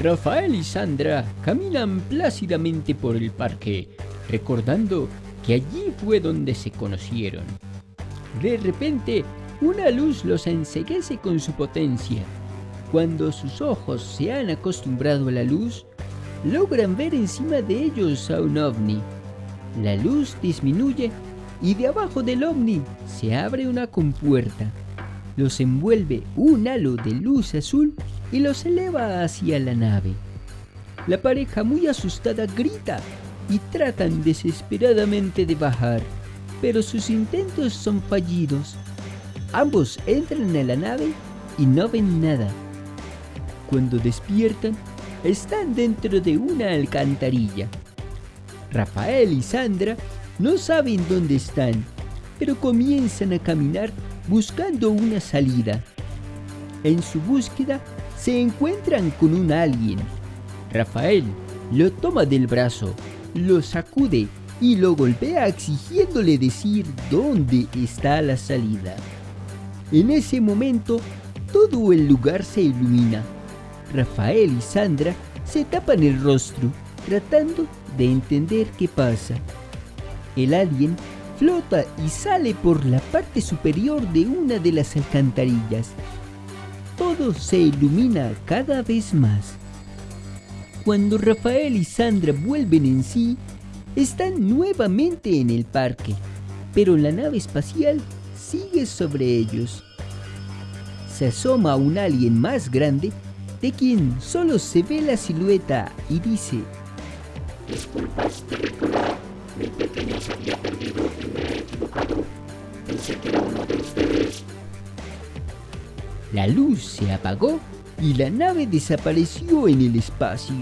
Rafael y Sandra caminan plácidamente por el parque, recordando que allí fue donde se conocieron. De repente, una luz los enseguece con su potencia. Cuando sus ojos se han acostumbrado a la luz, logran ver encima de ellos a un ovni. La luz disminuye y de abajo del ovni se abre una compuerta. Los envuelve un halo de luz azul y los eleva hacia la nave. La pareja muy asustada grita y tratan desesperadamente de bajar, pero sus intentos son fallidos. Ambos entran a la nave y no ven nada. Cuando despiertan, están dentro de una alcantarilla. Rafael y Sandra no saben dónde están, pero comienzan a caminar buscando una salida. En su búsqueda se encuentran con un alien. Rafael lo toma del brazo, lo sacude y lo golpea exigiéndole decir dónde está la salida. En ese momento, todo el lugar se ilumina. Rafael y Sandra se tapan el rostro, tratando de entender qué pasa. El alien flota y sale por la parte superior de una de las alcantarillas. Todo se ilumina cada vez más. Cuando Rafael y Sandra vuelven en sí, están nuevamente en el parque, pero la nave espacial sigue sobre ellos. Se asoma un alien más grande de quien solo se ve la silueta y dice mi pequeño se había. La luz se apagó y la nave desapareció en el espacio.